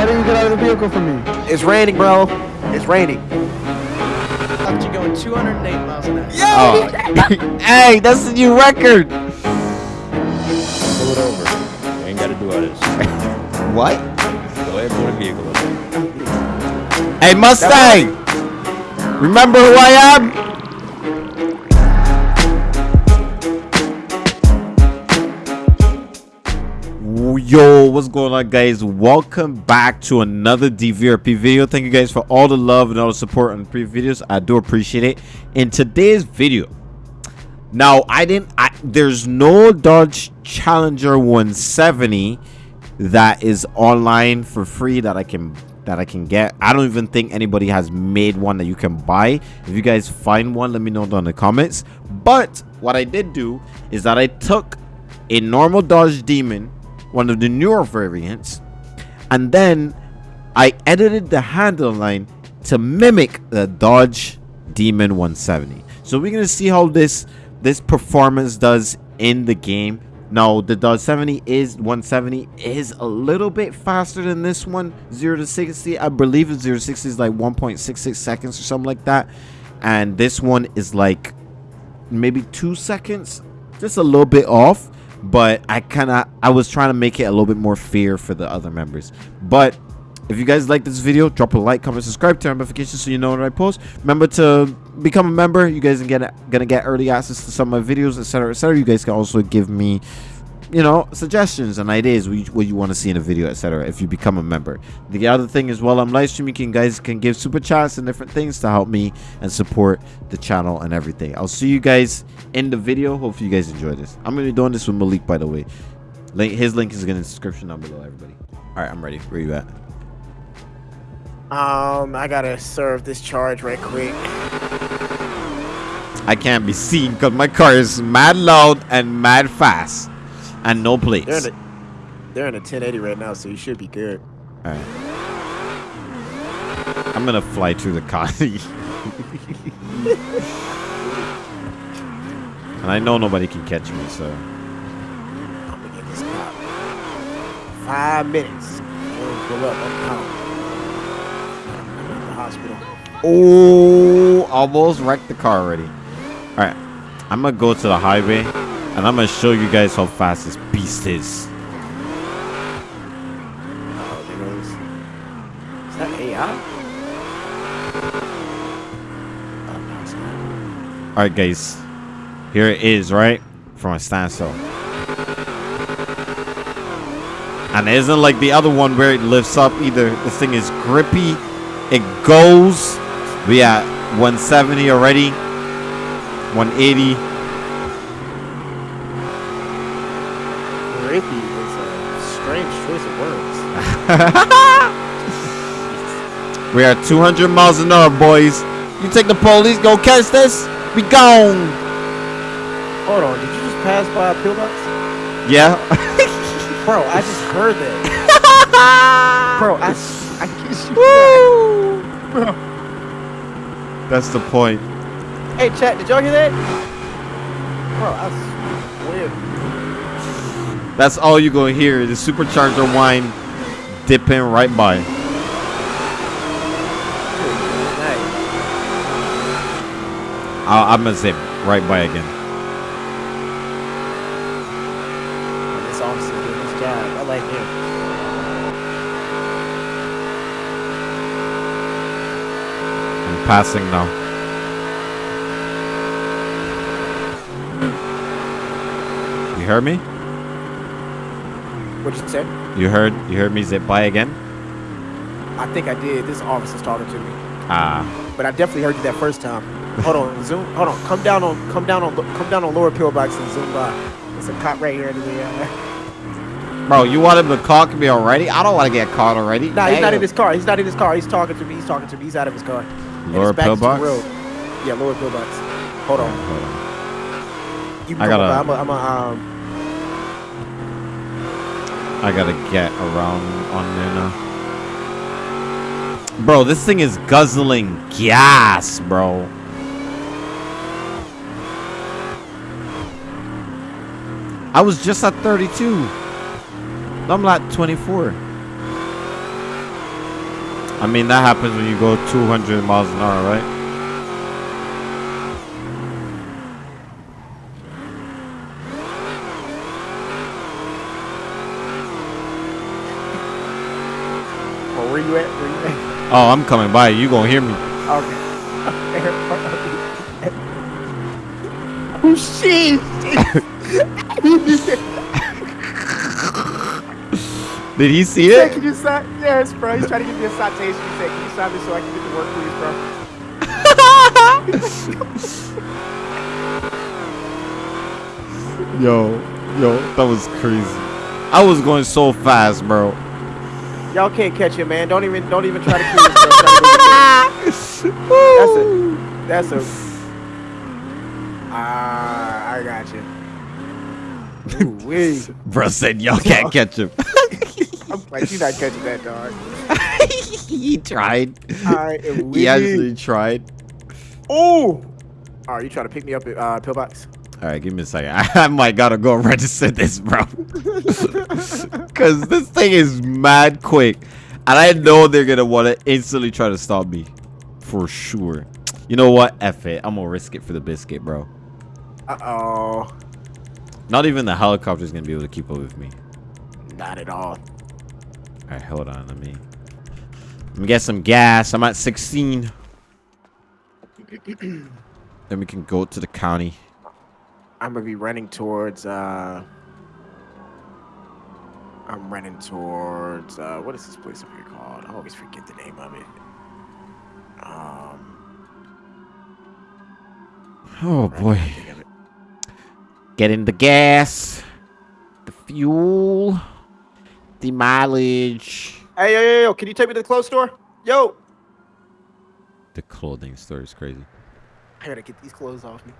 Why didn't you get out of the vehicle for me? It's raining, bro. It's raining. After you going 208 miles an hour. Oh. hey, that's the new record. Pull it over. You ain't gotta do all this. What? Go ahead, pull the vehicle over. Hey, Mustang. Remember who I am? Yo, what's going on, guys? Welcome back to another DVRP video. Thank you guys for all the love and all the support on the previous videos. I do appreciate it. In today's video, now I didn't. I, there's no Dodge Challenger 170 that is online for free that I can that I can get. I don't even think anybody has made one that you can buy. If you guys find one, let me know down in the comments. But what I did do is that I took a normal Dodge Demon one of the newer variants and then I edited the handle line to mimic the Dodge Demon 170 so we're gonna see how this this performance does in the game. Now the Dodge 70 is 170 is a little bit faster than this one 0 to 60 I believe it's 0 to 60 is like 1.66 seconds or something like that. And this one is like maybe two seconds just a little bit off but I kind of I was trying to make it a little bit more fair for the other members. But if you guys like this video, drop a like, comment, subscribe, turn notifications so you know when I post. Remember to become a member. You guys are gonna gonna get early access to some of my videos, etc., etc. You guys can also give me you know suggestions and ideas what you, want to see in a video etc if you become a member. The other thing is while i'm live streaming you guys can give super chats and different things to help me and support the channel and everything. I'll see you guys in the video. Hopefully you guys enjoy this. I'm gonna be doing this with malik by the way. Link his link is in the description down below everybody. All right i'm ready. Where you at? Um, I gotta serve this charge right quick. i can't be seen because my car is mad loud and mad fast and no plates They're in a, they're in a 1080 right now, so you should be good. All right. I'm gonna fly through the car. and I know nobody can catch me, so. I'm gonna get this cop. Five minutes. Pull up. I'm out. I'm the hospital. Oh, almost wrecked the car already. All right, I'm gonna go to the highway, and I'm gonna show you guys how fast this beast is. Is that AI? Oh, no, it's not. All right, guys, here it is, right from a standstill. And it isn't like the other one where it lifts up either. This thing is grippy. It goes. We at 170 already. 180. Grippy is a strange choice of words. We are 200 miles an hour, boys. You take the police, go catch this. Be gone. Hold on, did you just pass by a pillbox? Yeah. Bro, I just heard that. Bro, I, I kiss you. Woo! Bro, That's the point. Hey, chat, did y'all hear that? Bro, I swear. That's all you're gonna hear. The supercharger whine dipping right by. I- I'm gonna zip right by again. This officer doing his job. I like him. I'm passing now. You heard me? What'd you say? You heard? You heard me zip by again? I think I did. This officer's talking to me. Ah. But I definitely heard you that first time. Hold on, zoom. Hold on. Come down on. Come down on. Come down on lower pillbox and zoom by. There's a cop right here to the. Uh, Bro, you want him to clock me already? I don't want to get caught already. nah, he's not in his car. He's not in his car. He's talking to me. He's talking to me. He's out of his car. Lower back is the pillbox? Yeah, lower pillbox. Hold on. Hold on. You I gotta- I'm a, I'm a, um. I gotta get around on now. Bro, this thing is guzzling gas, bro. I was just at 32. I'm at 24. I mean, that happens when you go 200 miles an hour, right? Well, where you at? Where you at? Oh, I'm coming by. You gonna hear me? Okay. oh shit! Did he see He said, it? can you sign? Yes, bro. He's trying to give me a citation. He said, can you sign this so I can get to work, please, bro? Yo, yo, that was crazy. I was going so fast, bro. Y'all can't catch him, man. Don't even, don't even try to kill yourself. Try to go get That's a, that's a. Ah, I got you. Ooh. Bro said y'all can't catch him. I'm like, you're not catching that dog. he tried. I am He actually tried. Oh. All right, you trying to pick me up at uh, Pillbox? All right, give me a second. I, might gotta go register this, bro. Cause this thing is mad quick, and I know they're gonna want to instantly try to stop me, for sure. You know what? F it. I'm gonna risk it for the biscuit, bro. Uh oh. Not even the helicopter's gonna be able to keep up with me. Not at all. All right, hold on. Let me let me get some gas. I'm at 16. then we can go to the county. I'm gonna be running towards. uh I'm running towards. uh What is this place up here called? I always forget the name of it. Um. Oh boy. can't think of it. Getting the gas, the fuel, the mileage. Hey, yo, yo, yo! Can you take me to the clothes store? Yo, The clothing store is crazy. I gotta get these clothes off me.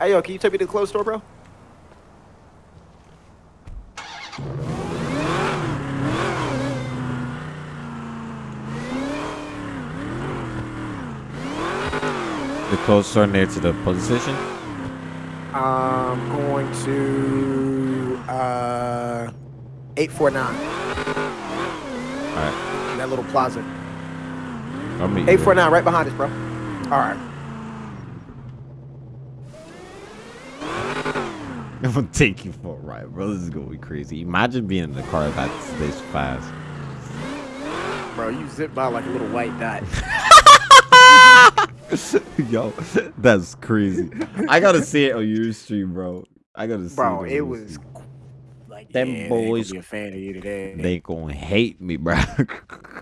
Hey, yo, can you take me to the clothes store, bro? The clothes store near to the police station. I'm going to uh, 849. All right, That little plaza. I'll meet you. 849, right behind us, bro. All right. I'm gonna take you for a ride, bro. This is gonna be crazy. Imagine being in a car that's this fast. Bro, you zip by like a little white dot. Yo, that's crazy. I gotta see it on your stream, bro. I gotta see Bro, on it was stream. like Them yeah, boys- be a fan of you today. They gonna hate me, bro.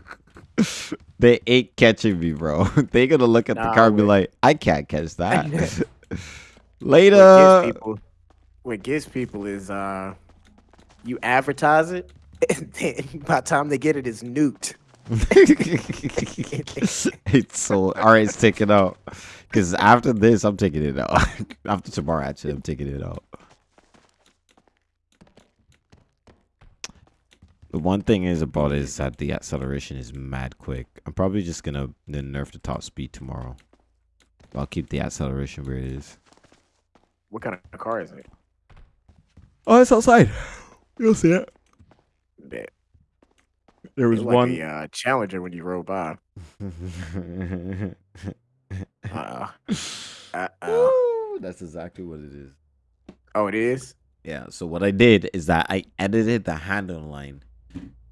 they ain't catching me, bro. they gonna look at the car and be like, I can't catch that. Later. What gets people is uh, you advertise it, and then by the time they get it, it's nuked. it's so all right. It's taken out. Because after this, I'm taking it out. after tomorrow, actually, I'm taking it out. The one thing is about it is that the acceleration is mad quick. I'm probably just gonna then nerf the top speed tomorrow. I'll keep the acceleration where it is. What kind of car is it? Oh, it's outside. You'll see it. Bet. There was It's like one. a uh, Challenger when you roll by. Uh, Woo, That's exactly what it is. oh, it is. Yeah. So what I did is that I edited the handle line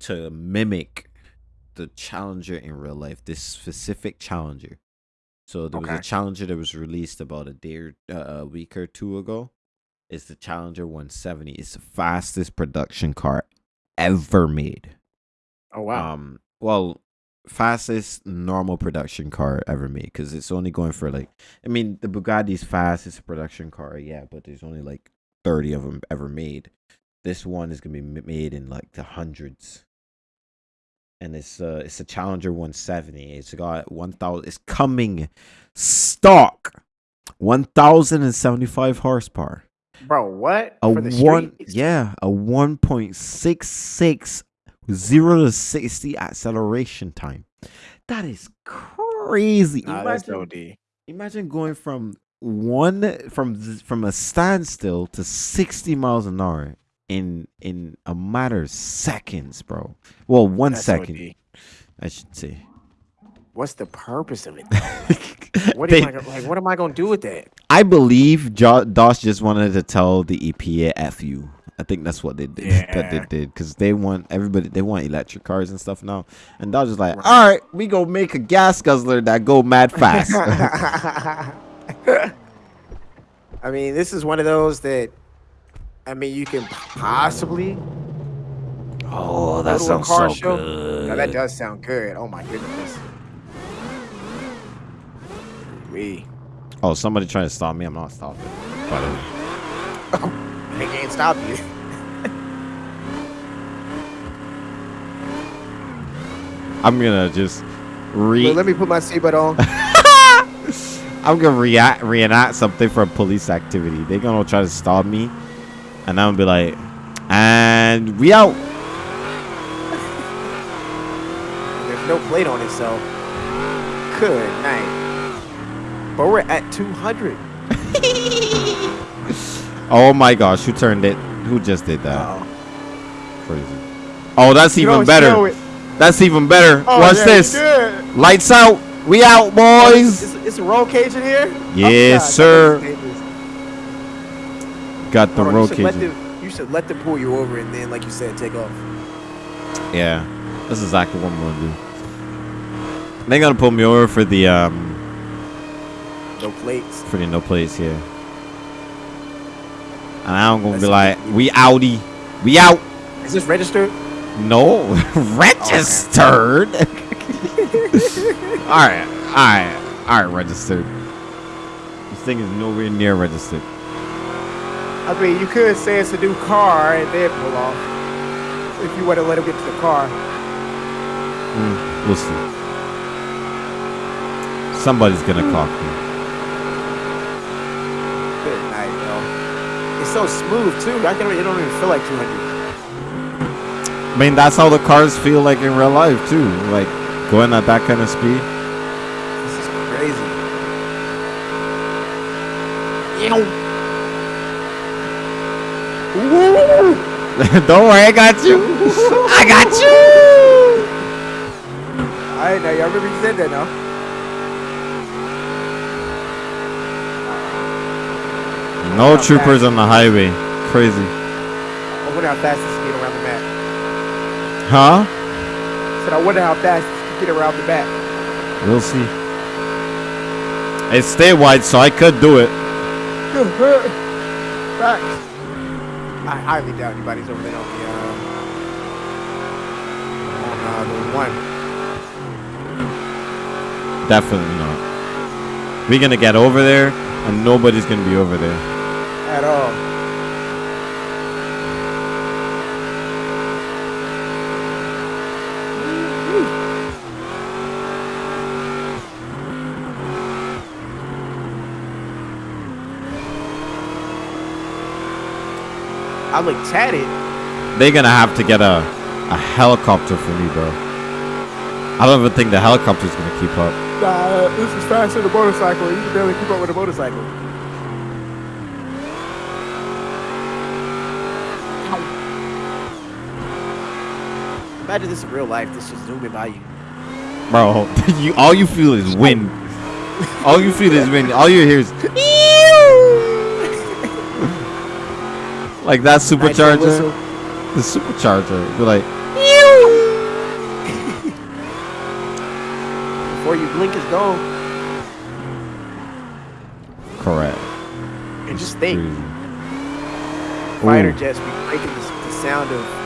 to mimic the Challenger in real life. This specific Challenger. So there was a Challenger that was released about a day or uh, a week or two ago. It's the Challenger 170. It's the fastest production car ever made. Oh wow. Um, well, fastest normal production car ever made because it's only going for like, I mean, the Bugatti's fastest production car, yeah, but there's only like 30 of them ever made. This one is gonna be made in like the hundreds, and it's uh, it's a Challenger 170. It's got 1,000. It's coming stock, 1,075 horsepower. Bro, what? A one, streets? yeah, a 1.66 zero to 60 acceleration time. That is crazy. Nah, that's imagine, imagine going from one from from a standstill to 60 miles an hour in in a matter of seconds, bro. Well, one That's second. OD. I should say. What's the purpose of it? What They- am I gonna, like? What am I gonna do with that? I believe jo- Doss just wanted to tell the EPA "f you." I think that's what they did. Yeah. that they did because they want everybody. They want electric cars and stuff now. And Dodge is like, "All right, we gonna make a gas guzzler that go mad fast." I mean, this is one of those that. I mean, you can possibly oh, that sounds car so show. good. Now, that does sound good. Oh my goodness. Oh, somebody trying to stop me. I'm not stopping. By the way. They can't stop you. I'm gonna just re. Wait, let me put my seatbelt on. I'm gonna react reenact something from police activity. They're gonna try to stop me, and I'm gonna be like, "And we out." There's no plate on it, so good night. But we're at 200. Oh my gosh, who turned it? Who just did that? Uh-oh. Crazy. Oh, that's You even better. That's even better. Oh, What's yeah, this? Lights out. We out, Oh, boys. It's, it's a roll cage in here? Yes, God, sir. that is dangerous. Got the roll you should let cage. them- You should let them pull you over and then, like you said, take off. Yeah, that's exactly what I'm gonna do. They're gonna pull me over for the um No plates. the no place here. And I'm gonna be That's- like, we outie, we out. Is this registered? No, registered. all right, all right, all right, registered. This thing is nowhere near registered. I mean, you could say it's a new car and then pull off. If you want to let him get to the car. Mm, we'll see. Somebody's gonna clock me. Good night, yo. It's so smooth, too. I can, it don't even feel like 200. I mean, that's how the cars feel like in real life too. Like going at that kind of speed. This is crazy. Don't worry, I got you. I got you. All right, now y'all remember you said that now. No troopers on the highway. Crazy. I wonder how fast this can get around the map. Huh? said, I wonder how fast this can get around the map. We'll see. It's statewide, so I could do it. Facts. I highly doubt anybody's over there on the, uh, on uh, the one. Definitely not. We're gonna get over there, and nobody's gonna be over there. At all. I look tatted. They're gonna have to get a a helicopter for me, bro. I don't even think the helicopter's gonna keep up. Nah, this is faster than a motorcycle. You can barely keep up with a motorcycle. Imagine this in real life. This just zooming by you. Bro, you all you feel is wind. all you feel is wind. All you hear is like that supercharger. The supercharger. Be like, Before you blink, it's gone. correct. And just think, fighter jets be breaking the, the sound of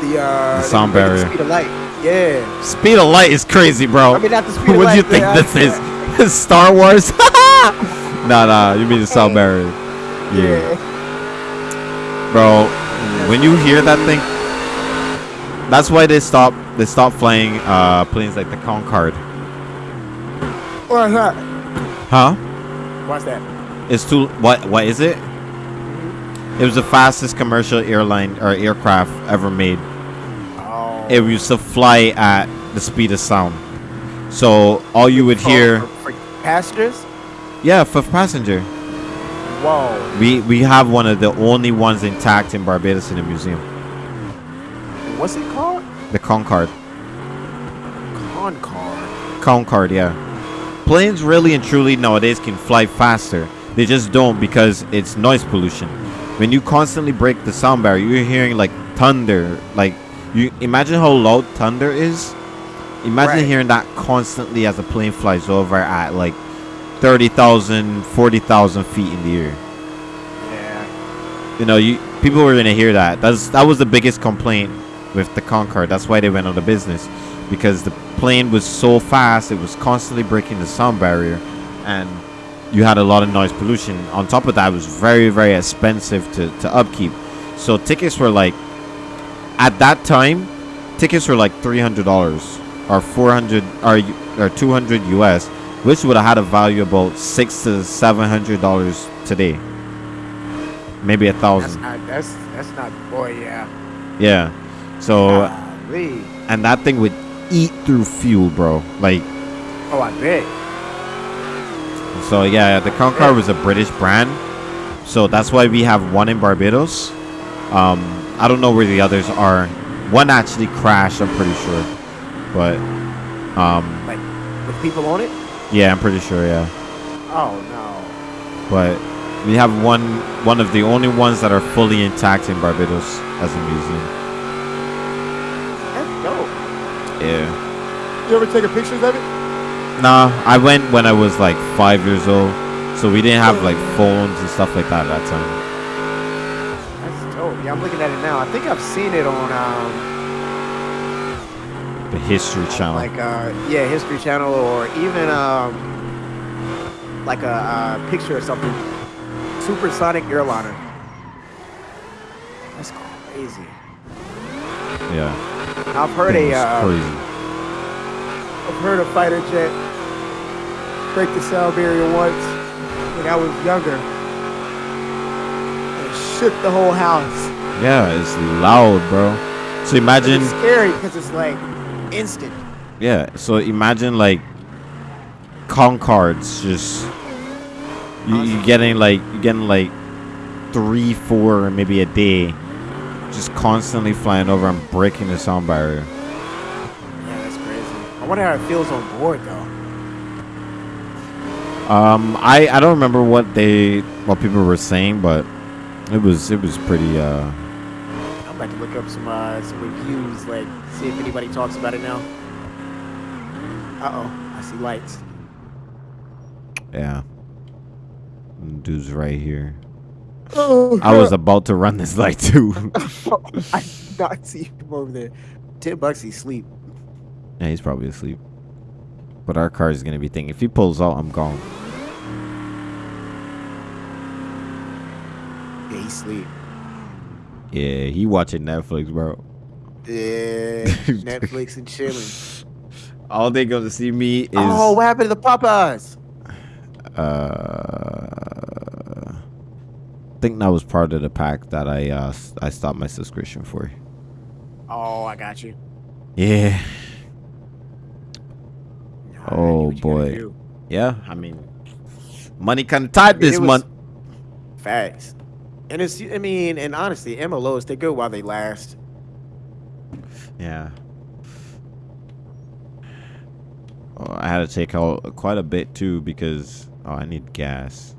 the uh The sound breaking barrier. Speed of light. Yeah. Speed of light is crazy, bro. I mean, not the speed of what do you think but this I- is? Star Wars? nah, nah. You mean the sound barrier? Yeah. bro. When you hear that thing, that's why they stop. They stop flying uh, planes like the Concorde. What's that? Huh? What's that? It's too. What? What is it? It was the fastest commercial airline or aircraft ever made. It used to fly at the speed of sound. So all you would hear, for, for passengers. yeah, for passenger. Whoa. We we have one of the only ones intact in Barbados in the museum. What's it called? The Concorde. Concard. Concorde, yeah. Planes really and truly nowadays can fly faster. They just don't because it's noise pollution. When you constantly break the sound barrier, you're hearing like thunder. Like you imagine how loud thunder is. Imagine Right. hearing that constantly as a plane flies over at like 30,000, 40,000 feet in the air. Yeah. You know, you people were gonna hear that. That's that was the biggest complaint with the Concorde. That's why they went out of business because the plane was so fast. It was constantly breaking the sound barrier, and you had a lot of noise pollution. On top of that, it was very very expensive to to upkeep. So tickets were like, at that time, tickets were like three hundred dollars or four hundred or or two hundred US, which would have had a value about six to seven hundred dollars today. Maybe a That's thousand. not. That's that's not. Boy, yeah. Yeah. So Golly. and that thing would eat through fuel, bro. Like Oh, I bet. so yeah, the Concorde was a British brand. So that's why we have one in Barbados. Um I don't know where the others are. One actually crashed, I'm pretty sure. But um Like with people on it. yeah, I'm pretty sure, yeah. Oh no. But we have one one of the only ones that are fully intact in Barbados as a museum. That's dope. Yeah. You ever taking pictures of it? Nah, I went when I was like five years old, so we didn't have like phones and stuff like that at that time. Yeah, I'm looking at it now. I think I've seen it on um The History Channel. like uh yeah History Channel or even um like a uh, picture or something. Supersonic airliner. That's crazy. yeah, I've heard a uh, crazy. I've heard a fighter jet break the sound barrier once when I was younger. Shook the whole house. Yeah, it's loud, bro. So imagine, it's scary because it's like instant. yeah. So imagine like Concordes just you, you getting like you getting like three, four, maybe a day, just constantly flying over and breaking the sound barrier. Yeah, that's crazy. I wonder how it feels on board though. Um, I I don't remember what they what people were saying, but it was it was pretty uh About to look up some uh, some reviews, like see if anybody talks about it now. Uh oh, I see lights. yeah. Dude's right here. Oh, I was about to run this light too. I did not see him over there. Ten bucks, he sleep. yeah, he's probably asleep. But our car is gonna be thinking if he pulls out, I'm gone. Yeah, he sleep. Yeah, he watching Netflix, bro. Yeah, Netflix and chilling. All they gonna see me is oh, what happened to the Popeyes? uh I think that was part of the pack that I uh I stopped my subscription for. Oh, I got you. Yeah. Oh, you do what you gotta boy. Yeah, I mean money kinda tight this was- month. Facts. And it's, I mean, and honestly, MLOs, they go while they last. Yeah. Oh, I had to take out quite a bit too because, oh, I need gas.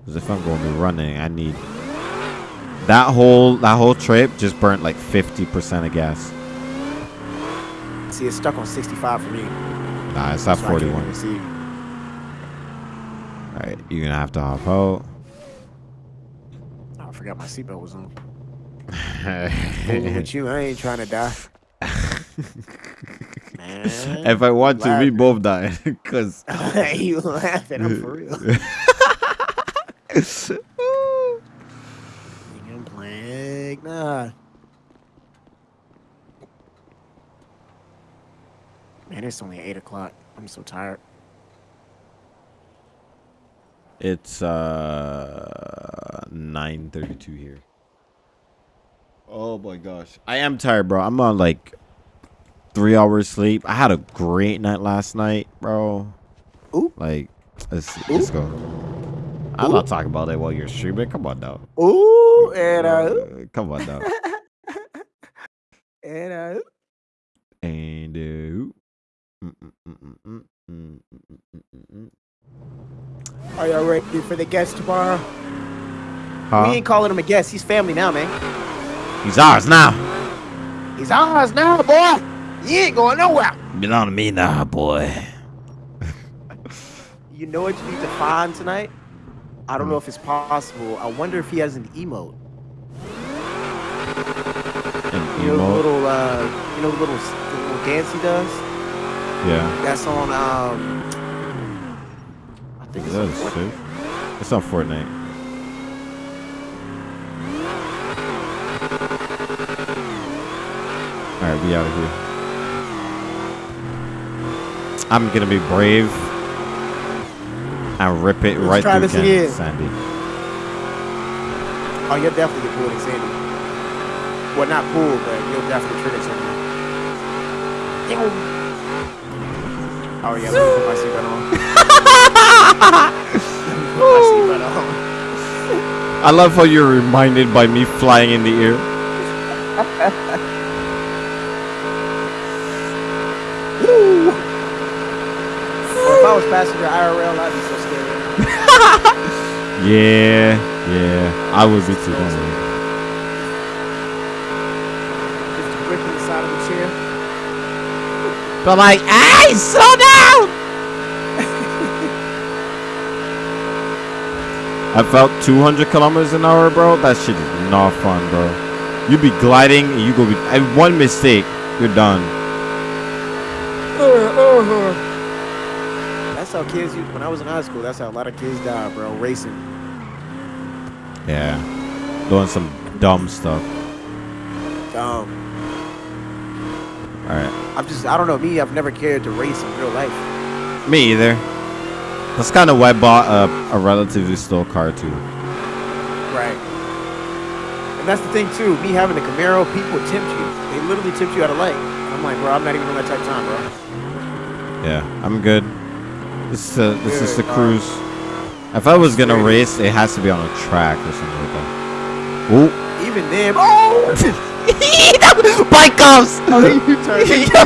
Because if I'm going to be running, I need that whole that whole trip just burnt like 50% of gas. See, it's stuck on 65 for me. Nah, it's at so 41. Alright, you're gonna have to hop out. Oh, I forgot my seatbelt was on. with you, I ain't trying to die. Man, if I want to, we both die. Cause you laughing, I'm for real. Nah. Man, it's only eight o'clock. I'm so tired. It's uh 9:32 here. Oh my gosh. I am tired, bro. I'm on like 3 hours sleep. I had a great night last night, bro. Ooh. Like let's let's go. I'm not talking about that while you're streaming. Come on now. Ooh, and uh, Uh, come on now. and uh. And uh, ooh. Mm, mm, mm, Are y'all ready for the guest tomorrow? Huh? We ain't calling him a guest. He's family now, man. He's ours now. He's ours now, boy. He ain't going nowhere. Belong to me now, boy. You know what you need to find tonight? I don't know if it's possible. I wonder if he has an emote. An You know the little, uh, you know the little, the little dance he does. Yeah. That's on, um, I think it's on That's Fortnite. It's on Fortnite. Alright, we out of here. I'm gonna be brave and rip it Let's right try through this Ken again. Sandy. Oh, you'll definitely get pulled in Sandy. Well, not pulled, but you'll definitely trigger Sandy. Oh yeah, let me put my seatbelt on. I love how you're reminded by me flying in the air. Well, if I was passenger IRL, I'd be so scared. Yeah, yeah. I would be too. Just gripping the side of the chair. But like, I slow down! I felt 200 kilometers an hour, bro. That shit is not fun, bro. You be gliding, and you go be and one mistake, you're done. That's how kids used. When I was in high school, that's how a lot of kids died, bro. Racing. Yeah, doing some dumb stuff. Dumb. All right, I'm just. I don't know. Me, I've never cared to race in real life. me either. That's kind of why I bought a, a relatively slow car too. Right. And that's the thing too. Me having a Camaro, people tempt you. They literally tempt you out of light. And I'm like, bro, I'm not even on that type of time, bro. Yeah, I'm good. This is a, this is the cruise. If I was gonna race, it has to be on a track or something like that. Ooh. Even then, oh, Bike cops! oh you turned. Yo!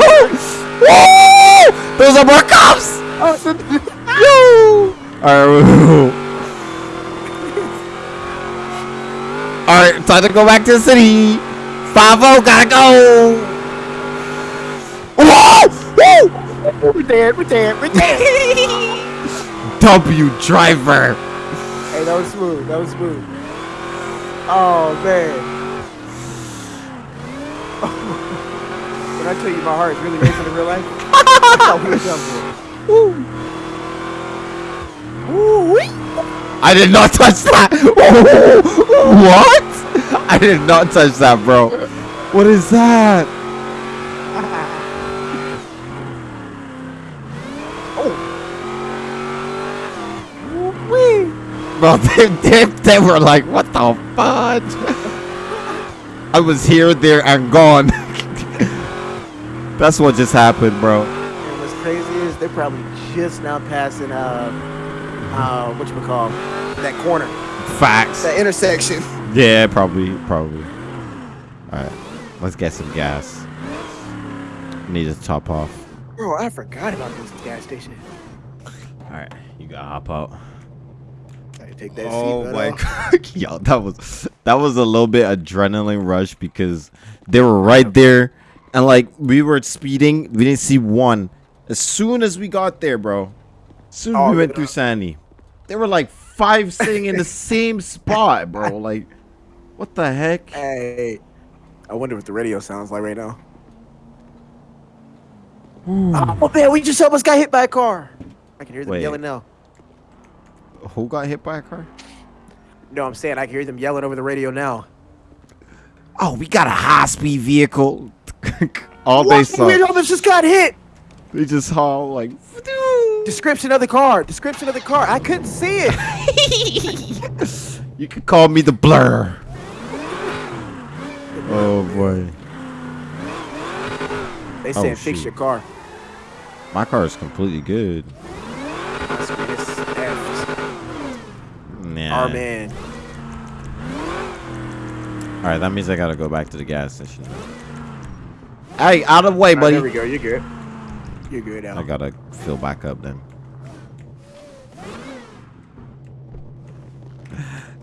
Woo! Those are more cops! Oh, Yo! Alright. Alright, time to go back to the city. 5 gotta go! Whoa! Woo! we're dead. We're dead. We're dead. W driver! hey, that was smooth. That was smooth. Oh man. When I tell you my heart is really racing in real life, that's how we were done for. Ooh, wee. I did not touch that! what? I did not touch that, bro. What is that? oh. Bro, they, they, they were like, what the fudge? I was here, there, and gone. That's what just happened, bro. And what's crazy is they're probably just now passing uh uh what you would call that corner, Facts. that intersection. Yeah, probably, probably. All right, let's get some gas. Need to top off. Bro, I forgot about this gas station. All right, you gotta hop out. Gotta take that Oh seatbelt my off. god, yo, that was that was a little bit adrenaline rush because they were right there, and like we were speeding, we didn't see one. As soon as we got there, bro, as soon as Oh, we went through. Sandy, there were like five sitting in the same spot, bro. Like, what the heck? Hey, I wonder what the radio sounds like right now. Oh man, we just almost got hit by a car. I can hear them Wait. yelling now. Who got hit by a car? No, I'm saying I can hear them yelling over the radio now. Oh, we got a high speed vehicle. All they What? saw, We almost just got hit. They just saw like. Description of the car. Description of the car. I couldn't see it. You could call me the blur. Oh boy, They Oh, said fix shoot. your car. my car is completely good. My screen is effed. Nah. Our man. All right, that means I gotta go back to the gas station. Hey, out of the way, All right, buddy. there we go. You're good. You're good, Al. I gotta fill back up then.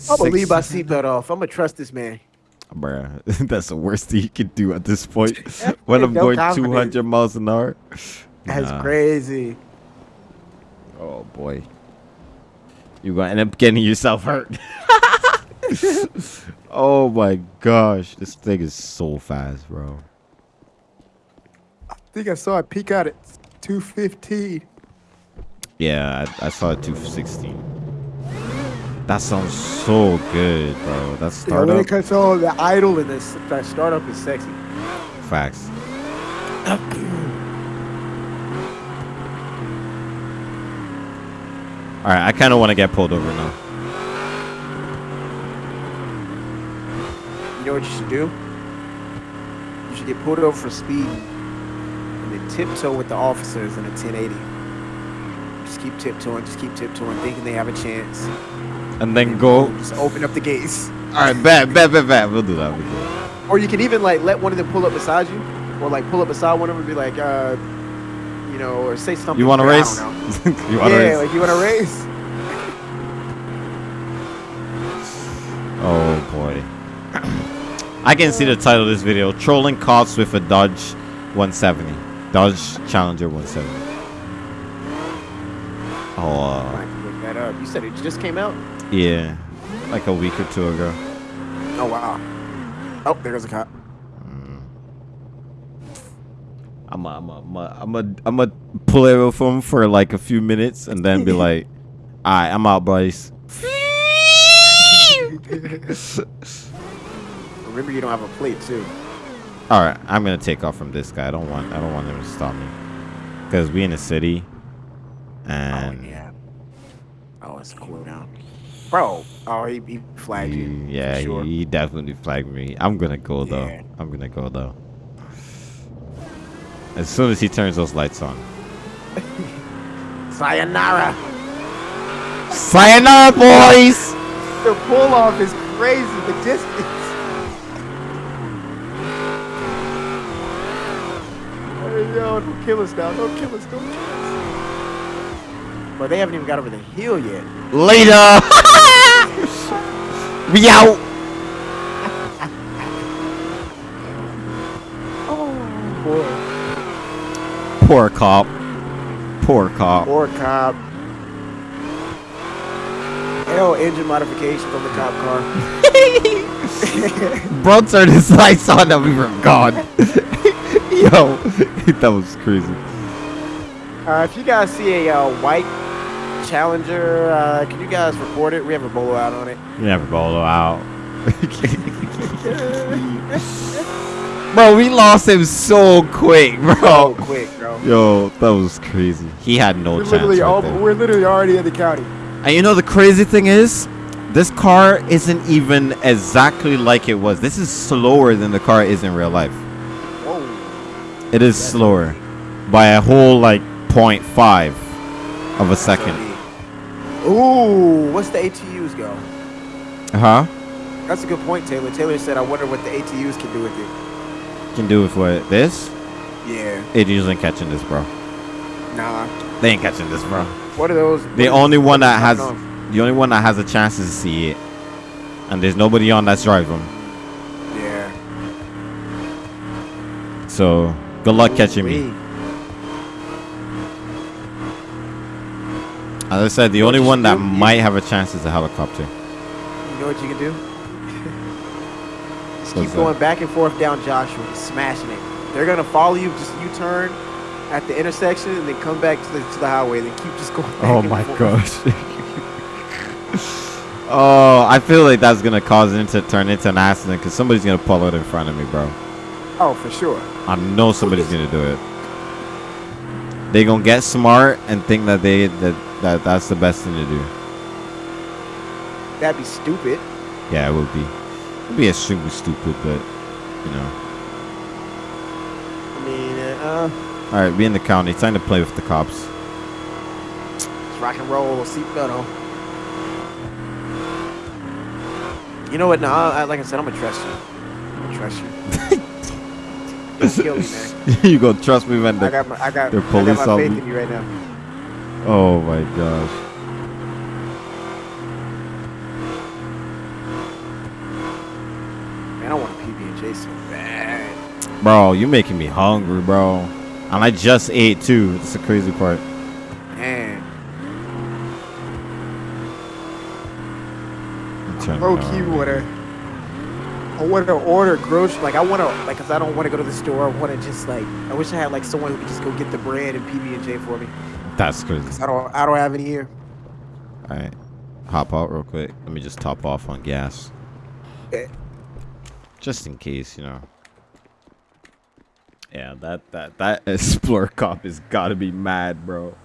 I'm gonna leave my seatbelt off. I'm gonna trust this man. Bruh, that's the worst thing you can do at this point. when I'm No going confidence. 200 miles an hour. That's Nah. crazy. Oh boy. You're gonna end up getting yourself hurt. oh my gosh. This thing is so fast, bro. I think I saw it peek out at 215. Yeah, I, I saw it 216. That sounds so good, bro. That Yeah, when startup it the idle and this that startup is sexy. facts. All right, I kind of want to get pulled over now. You know what you should do? You should get pulled over for speed and then tiptoe with the officers in a 1080. Just keep tiptoeing, just keep tiptoeing, thinking they have a chance. And then go. Just open up the gates. All right, bet, bet, bet, bet. We'll do that. We'll do that. Or you can even like let one of them pull up beside you, or like pull up beside one of them and be like, uh, you know, or say something. You want to race? you want to Yeah, race? like you want to race. Oh boy. I can see the title of this video: "Trolling cops with a Dodge 170, Dodge Challenger 170." Oh, uh, look that up. You said it just came out. yeah, like a week or two ago. Oh wow. Oh, there goes a cop. I'm a, I'm a, I'm a, I'm a, I'm a pull it with him for like a few minutes and then be like, "All right, I'm out, boys." Remember, you don't have a plate too. All right, I'm gonna take off from this guy. I don't want, I don't want him to stop me, because we in the city, oh, and oh yeah. Oh, it's cool down. Bro. Oh, he, he flagged you. He- for yeah, sure. he, he definitely flagged me. I'm gonna go though. Yeah. I'm gonna go though. As soon as he turns those lights on. Sayonara. Sayonara, boys! The pull off is crazy. The distance. Hey, yo, don't kill us now. Don't kill us. Don't kill us. But they haven't even got over the hill yet. Later! we out! Oh boy. Poor cop. Poor cop. Poor cop. Hell, engine modification from the cop car. Bro turned his lights on and we were gone. Yo, that was crazy. Uh, if you guys see a uh, white Challenger, uh, can you guys report it? We have a bolo out on it. You never bolo out. bro, we lost him so quick, bro. quick, bro. Yo, that was crazy. He had no We're chance. literally, right all, we're literally already in the county. And you know the crazy thing is, this car isn't even exactly like it was. This is slower than the car is in real life. It is slower by a whole like 0.5 of a second. Ooh, what's the ATUs go? Huh? That's a good point, Taylor. Taylor said, I wonder what the ATUs can do with it. Can do with what this? Yeah. It usually ain't catching this, bro. Nah. They ain't catching this, bro. What are those? The only one that has the only one that has a chance is to see it, and there's nobody on that's driving. Yeah. So good luck catching me. As I said, the only one that do- might have a chance is a helicopter. You know what you can do? Just What's keep that? going back and forth down Joshua, smashing it. They're gonna follow you. Just you turn at the intersection and then come back to the, to the highway. Then keep just going. Back Oh my forth. gosh. oh, I feel like that's gonna cause it to turn into an accident because somebody's gonna pull out in front of me, bro. Oh, for sure. I know somebody's gonna do it. They gonna get smart and think that they that, that that's the best thing to do. That'd be stupid. Yeah, it would be. It'd be extremely stupid, but you know. I mean, uh, All right, be in the county. Time to play with the cops. it's rock and roll. Seatbelt on. You know what? No, I, like I said, I'm gonna trust you. I'm gonna trust you. kill me, man. you gonna trust me when I the got my, I got, the I got my faith me. in you right now. Oh my gosh. Man, I want PB and J so bad. Bro, you're making me hungry, bro. And I just ate too. That's the crazy part. Man, I'm trying bro, to- key water. I want to order groceries. Like I want to, like, cause I don't want to go to the store. I want to just like, I wish I had like someone who could just go get the bread and PB and J for me. That's crazy. I don't, I don't have any here. All right, hop out real quick. Let me just top off on gas, Eh. just in case, you know. Yeah, that that that Explorer cop has got to be mad, bro.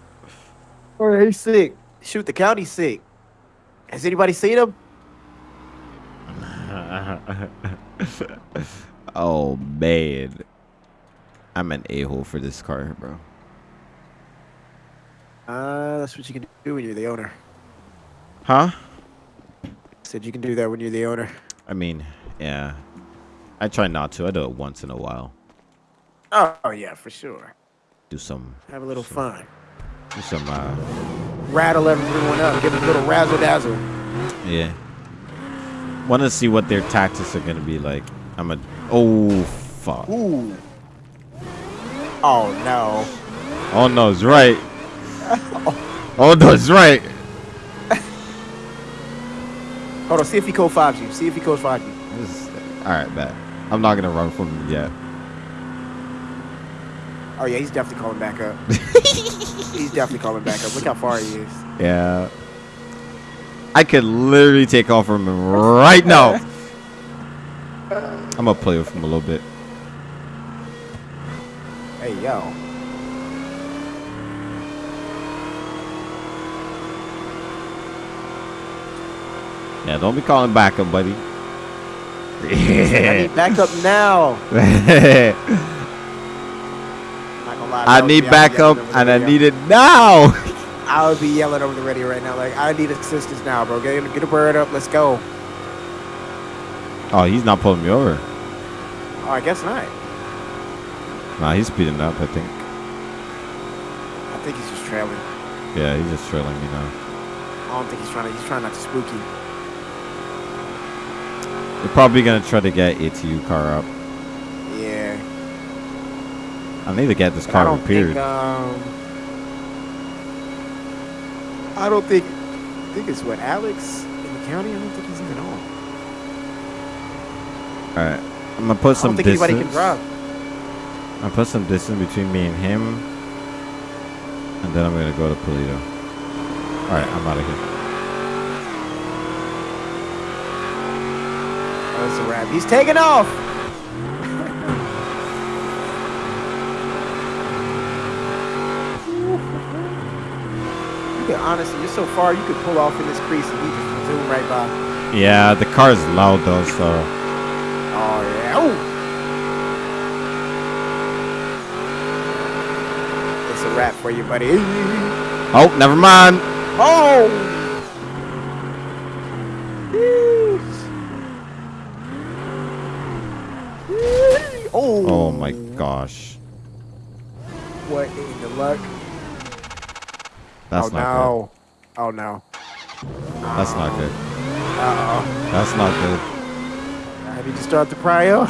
Oh, he's sick. Shoot, the county's sick. Has anybody seen him? oh man, I'm an a hole for this car, bro. Uh, that's what you can do when you're the owner. Huh? Said you can do that when you're the owner. I mean, yeah. I try not to. I do it once in a while. Oh, oh yeah, for sure. Do some, Have a little fun. do some. Uh, Rattle everyone up. Give them a little razzle dazzle. yeah. Want to see what their tactics are gonna be like. I'm a. Oh fuck. Ooh. Oh no. Oh no, it's right. Oh no, it's right. Hold on. See if he code fives you. See if he code fives you. Is, all right, bet. I'm not gonna run from him yet. Oh yeah, he's definitely calling back up. he's definitely calling back up. Look how far he is. Yeah. I could literally take off from him right now. I'm gonna play with him a little bit. Hey yo. Yeah, don't be calling backup, buddy. I need backup now. I Not gonna lie, would need be- I would be backup yelling over the and I need it now. I would be yelling over the radio right now, like I need assistance now, bro. Get get a bird up. Let's go. Oh, he's not pulling me over. Oh, I guess not. Nah, he's speeding up, I think. I think he's just trailing. Yeah, he's just trailing me now. I don't think he's trying to. He's trying not to spook you. They're probably gonna try to get ATU car up. Yeah. I need to get this But car repaired. think. Um, I don't think. I think it's what Alex in the county. I don't think he's even on. All right, I'm gonna put some. I some don't think distance. anybody can drive. I'm put some distance between me and him, and then I'm gonna go to Polito. All right, I'm out of here. It's a wrap. He's taking off. You could honestly, you're so far, you could pull off in this crease and he just zoom right by. Yeah, the car is loud though, so Oh yeah. Ooh. It's a wrap for you, buddy. oh, never mind. Oh. Yeesh. Yeesh. Oh. Oh my gosh, What in the luck? that's oh not no. Oh no. good. That's not good. Uh That's not good. oh. I need to start the prio.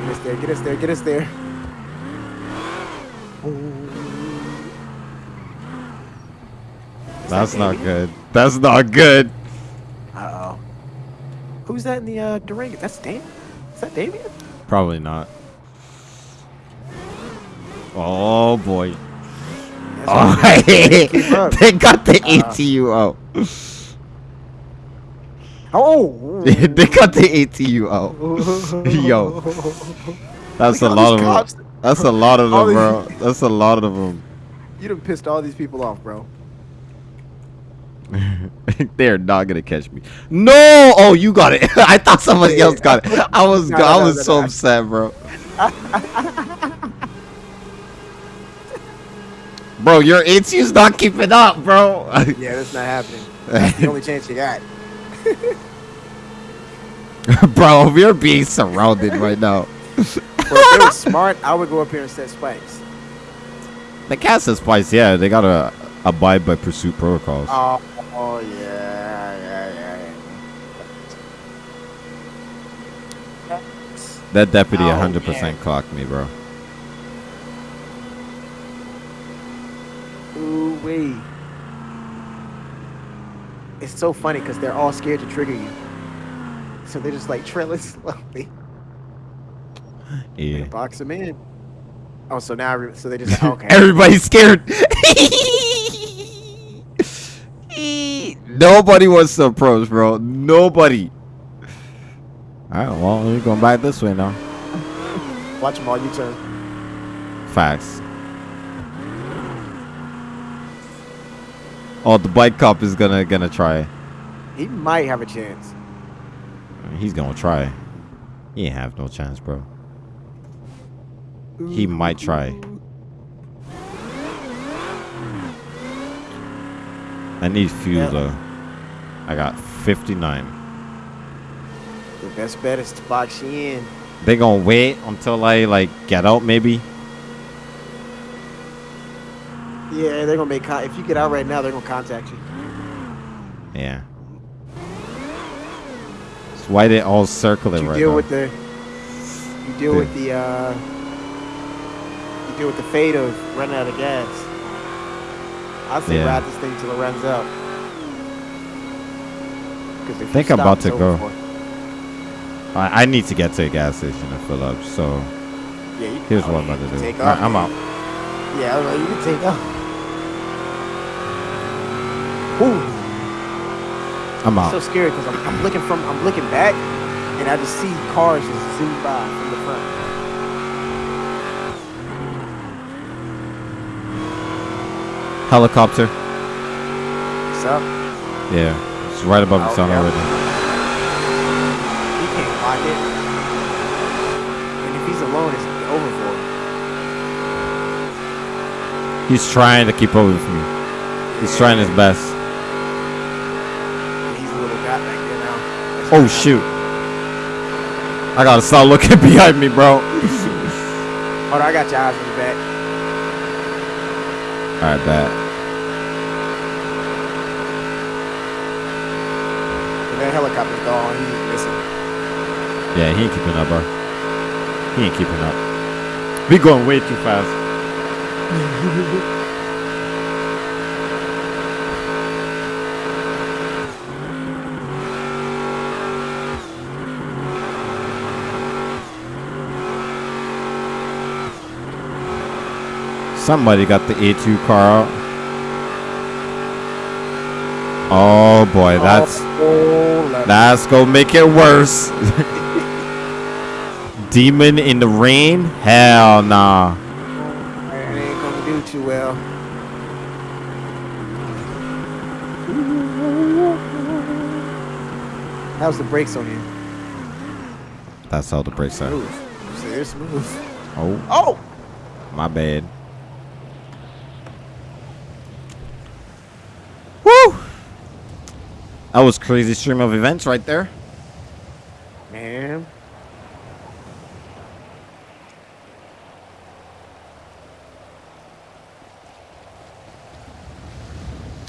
Get us there, get us there, get us there. Is that That's not good. That's not good. Uh oh. Who's that in the uh, Durango? That's Damien. Is that Damien? Probably not. Oh boy. That's Oh, up. they got the Uh, ATU out. Oh. they cut the ATU out. Yo. That's a lot of them. That's a lot of them, bro. That's a lot of them. You done pissed all these people off, bro. They're not gonna catch me. No! Oh, you got it. I thought somebody else got it. I was, No, no, I was no, so upset, bro. bro, your ATU's not keeping up, bro. Yeah, that's not happening. That's the only chance you got. bro, we're being surrounded right now. But if they were smart, I would go up here and set spikes. The cast is spice, yeah. They gotta abide by pursuit protocols. Oh, oh yeah, yeah, yeah, yeah. that deputy Oh, 100% man. clocked me, bro. Ooh wee. It's so funny because they're all scared to trigger you. So they're just like trailing slowly. Yeah. Box them in. Oh, so now, so they just, okay. Everybody's scared. Nobody wants to approach, bro. Nobody. All right, well, we're going back this way now. Watch them all you turn. Facts. Oh, the bike cop is gonna gonna try. He might have a chance. He's gonna try. He ain't have no chance, bro. He might try. I need fuel Yeah. though. I got 59. The best bet is to box you in. They gonna wait until I like get out maybe. Yeah, they're gonna make con- if you get out right now, they're gonna contact you. Yeah. That's why they all circle it You right deal now. with the you deal Yeah. with the uh you deal with the fate of running out of gas. I'd say Yeah. ride this thing till it runs out. 'Cause if you Think I'm about to go. I, I need to get to a gas station to fill up. So Yeah, you, here's oh, what I'm about to do. Take All right, off. I'm out. Yeah, I was like, you can take off. Ooh, I'm I'm so out. scared because I'm, I'm looking from I'm looking back and I just see cars just zoom by from the front. Helicopter. What's up? Yeah, it's right above the Oh, sun yeah. already. He can't block it. And if he's alone, it's over for him. He's trying to keep up with me. He's trying his best. And he's a little guy back there now. That's Oh shoot! I gotta start looking behind me, bro. Hold on, I got your eyes in the back. All right, bad. And that helicopter's gone. He's missing. Yeah, he ain't keeping up, bro. He ain't keeping up. We going way too fast. Somebody got the ATU car out. Oh boy, that's Oh, that's gonna make it worse. Demon in the rain? Hell nah. It ain't gonna do too well. How's the brakes on you? That's how the brakes are. Smooth. So they're. Oh, Oh! my bad. That was crazy stream of events right there. Man.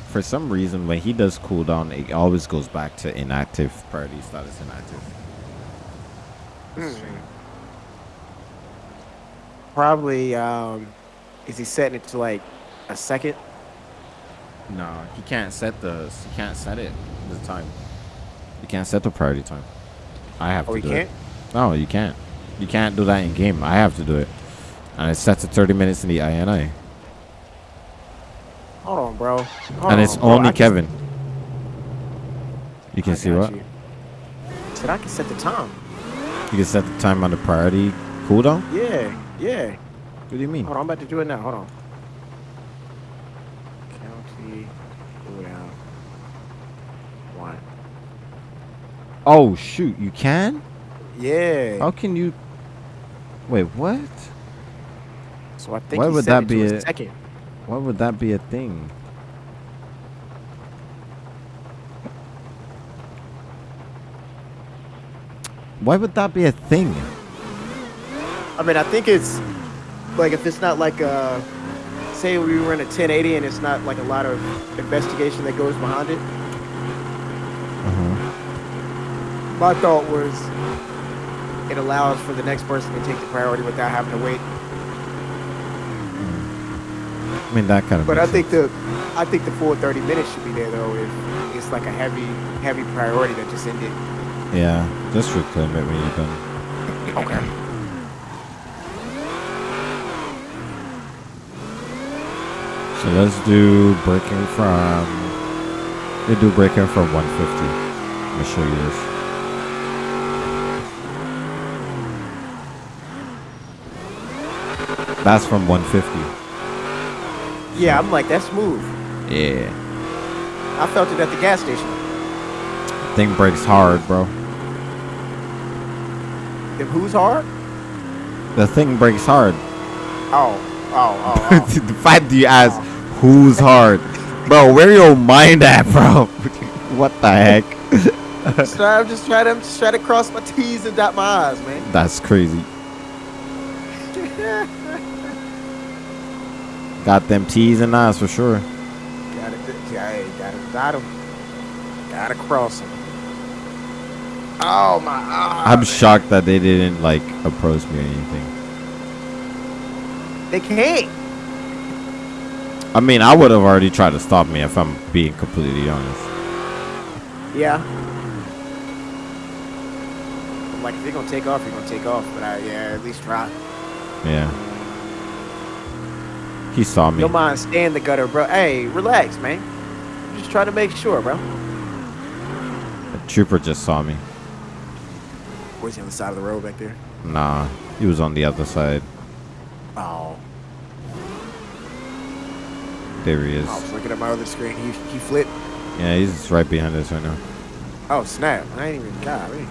For some reason, when he does cooldown, it always goes back to inactive priority status inactive. Probably, um, is he setting it to like a second? No, he can't set the. He can't set it the time. You can't set the priority time. I have Oh, to do can't? it. No, you can't. You can't do that in game. I have to do it, and it sets to 30 minutes in the INI, Hold on, bro. Hold and it's on, only Kevin. You can I see what you. Said I can set the time. you can set the time on the priority cooldown. Yeah, yeah. What do you mean? Hold on, I'm about to do it now. Hold on. County cooldown. One. Oh shoot, you can? Yeah. How can you? Wait, what? So I think Why would that be a a- second. Why would that be a thing? Why would that be a thing? I mean, I think it's like if it's not like uh say we were in a 1080 and it's not like a lot of investigation that goes behind it. My thought was it allows for the next person to take the priority without having to wait. I mean, that kind of. But I think sense. the I think the full 30 minutes should be there though if it's like a heavy heavy priority that just ended. Yeah, just reclaim it when you're done. Okay. So let's do braking from. We do braking from 150. Let me show you this. That's from 150. Yeah, I'm like that's smooth. Yeah. I felt it at the gas station. Thing brakes hard, bro. Them who's hard? The thing brakes hard. Oh, oh, oh. oh. the fact that you ask who's hard, bro, where your mind at, bro? what the heck? oh. Just try- I'm just trying to I'm just trying to cross my T's and dot my I's, man. That's crazy. Got them T's and I's for sure. Gotta, gotta, gotta 'em. Gotta cross 'em. Oh my! Oh, I'm man. shocked that they didn't like approach me or anything. They can't. I mean, I would have already tried to stop me if I'm being completely honest. Yeah. I'm like, if you're gonna take off, you're gonna take off. But I, yeah, at least try. Yeah. He saw me. Don't mind stay in the gutter, bro. Hey, relax, man. Just try to make sure, bro. The trooper just saw me. Where's he on the side of the road back there? Nah, he was on the other side. Oh, There he is. I was looking at my other screen. He, he flipped. Yeah, he's right behind us right now. Oh snap! I ain't even got me.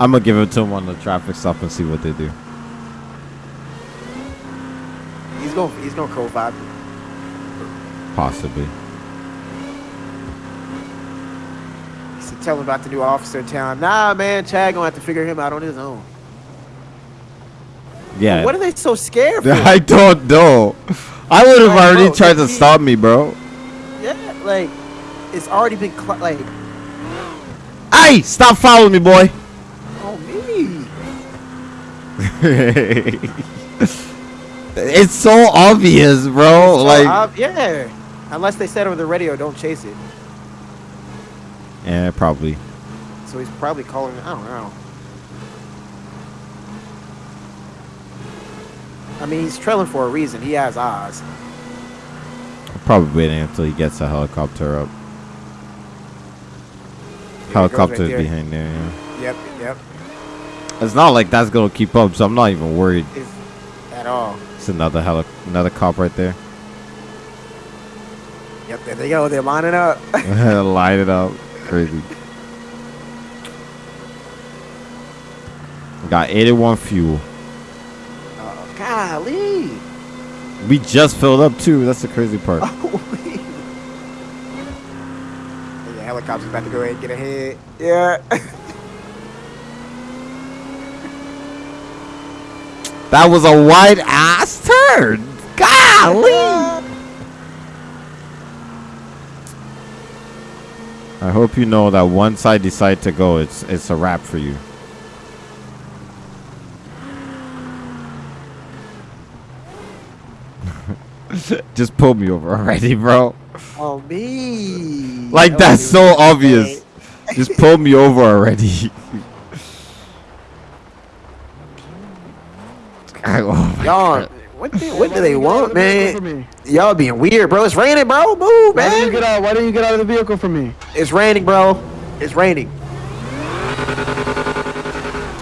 I'm gonna give it to him on the traffic stop and see what they do. He's gonna He's to co five. Possibly. He said, "Tell him about the new officer in town." Nah, man. Chad gonna have to figure him out on his own. Yeah. What are they so scared for? I don't know. I would have Like, already bro, tried to he- stop me, bro. yeah, like it's already been like. Hey, stop following me, boy. Oh me. it's so obvious, bro. So, like, uh, yeah. Unless they said over the radio, "Don't chase it." yeah, probably. So he's probably calling. I don't know. I mean, he's trailing for a reason. He has eyes. Probably waiting until he gets a helicopter up. There he right there. behind there. Yeah. Yep, yep. It's not like that's gonna keep up, so I'm not even worried. Is at all. It's another heli- another cop right there. Yep, there they go. They're lining up. Light it up, crazy. Got 81 fuel. oh, golly. We just filled up too. That's the crazy part. Oh, the helicopter's about to go ahead and get ahead. Yeah. That was a wide ass turn. Golly. I hope you know that once I decide to go, it's it's a wrap for you. Just pull me over already, bro. oh me. Like That that's so obvious. Just pull me over already. Oh Y'all, what do, what do they want, man? Y'all being weird, bro. It's raining, bro. Move, man. Why didn't you get man. out? Why didn't you get out of the vehicle for me? It's raining, bro. It's raining.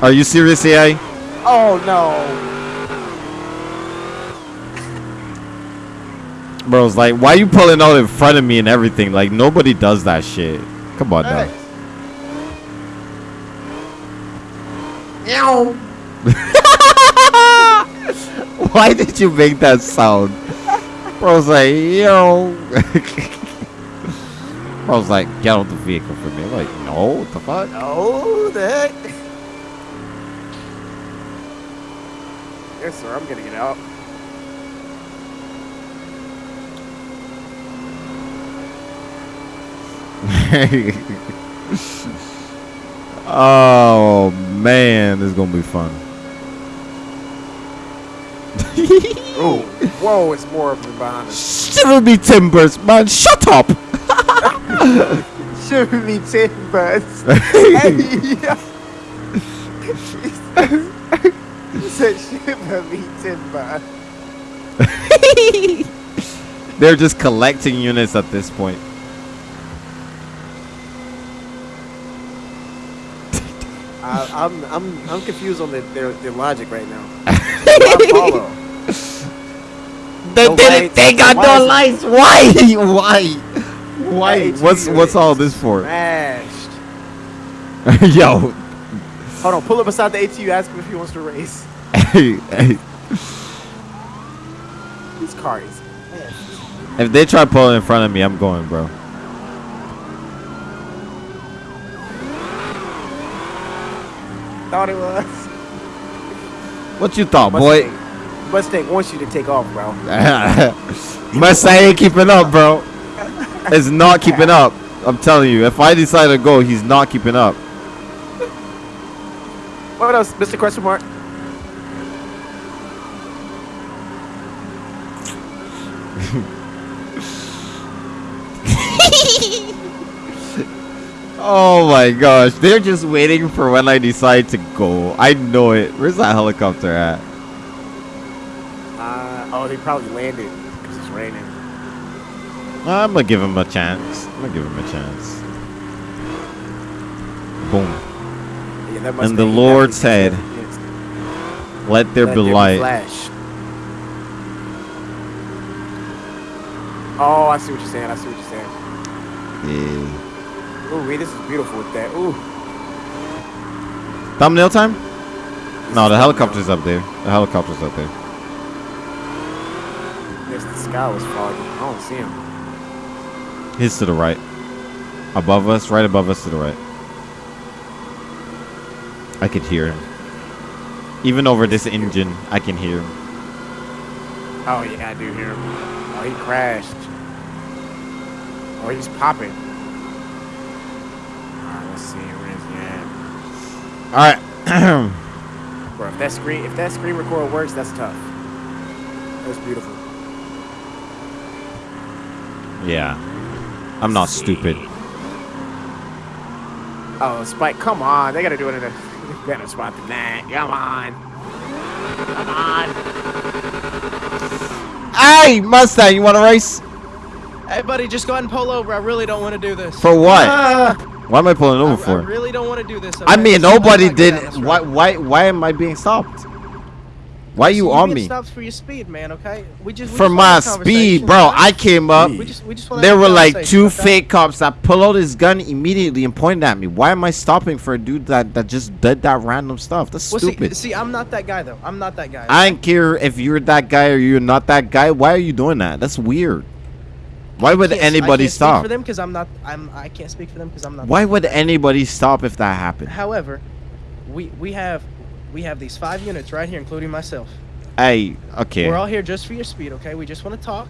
Are you serious, AI? Oh no. Bro, it's like, why you pulling out in front of me and everything? Like, nobody does that shit. Come on now. Meow. Why did you make that sound? Bro, it's like, yo. I was like, get out the vehicle for me. Like, no, what the fuck? Oh, the heck? Yes, sir. I'm gonna get out. oh man, this is gonna be fun. Oh, whoa! It's more of them behind us. Shiver me timbers, man. Shut up. Shiver me timbers. He said shiver me timber. They're just collecting units at this point. I, I'm I'm I'm confused on the, their their logic right now. Why follow? They No didn't. lights. They got Why no is it- lights. Why? Why? Why? What's what's all this for? Smashed. Yo. Hold on, pull up beside the ATU. Ask him if he wants to race. hey, hey. This car is. If they try pulling in front of me, I'm going, bro. Thought it was. What you thought, boy? Mustang, Mustang wants you to take off, bro. Mustang ain't keeping up, bro. It's not keeping up. I'm telling you. If I decide to go, he's not keeping up. What else, Mr. Question Mark? Oh my gosh, they're just waiting for when I decide to go. I know it. Where's that helicopter at? Uh, oh, they probably landed because it's raining. I'm gonna give him a chance. I'm gonna give him a chance. Boom. Yeah, that And the Lord said, Yes. Let there Let be light. Flash. Oh, I see what you're saying. I see what you're saying. Yeah. Ooh, wait, this is beautiful with that. Ooh. Thumbnail time? this No, the helicopter's up there. The helicopter's up there. Yes, the sky was foggy. I don't see him. He's to the right. Above us, right above us to the right. I could hear him. Even over this engine, I can hear him. Oh, yeah, I do hear him. Oh, he crashed. Oh, he's popping. Alright, let's see. Where is he at? Alright. Bro, if that screen if that screen record works, that's tough. That's beautiful. yeah. I'm not See. stupid. Oh, Spike, come on. They gotta do it in a better spot than that. Come on. Come on. Hey, Mustang, you want to race? Hey, buddy, just go ahead and pull over. I really don't want to do this. For what? Ah, Why am I pulling I, over I for? really don't want to do this. I okay? mean, nobody not go down did. Why? Why? Why am I being stopped? Why are you So on me? Stops for your speed, man. Okay. We just we For just my speed, bro. okay? I came up. We just we just. There were like two fake cops that pull out his gun immediately and pointed at me. Why am I stopping for a dude that, that just did that random stuff? That's Well, stupid. see, see, I'm not that guy though. I'm not that guy. I don't care if you're that guy or you're not that guy. Why are you doing that? That's weird. Why would can't- I anybody can't Speak stop? for them because I'm not. I'm. I can't speak for them because I'm not. Why would anybody stop if that happened? However, we we have we have these five units right here, including myself. Hey, okay. We're all here just for your speed, okay? We just want to talk,